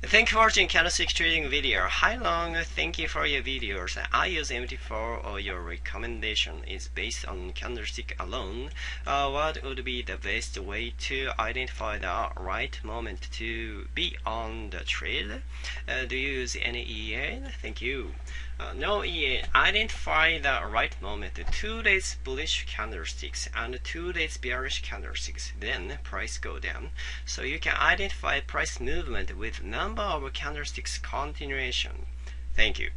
Thank you for watching candlestick trading video. Hi Long, thank you for your videos. I use MT4 or your recommendation is based on candlestick alone. Uh, what would be the best way to identify the right moment to be on the trade? Uh, do you use any EA? Thank you. Uh, no EA. Identify the right moment. Two days bullish candlesticks and two days bearish candlesticks. Then price go down. So you can identify price movement with number of candlesticks continuation. Thank you.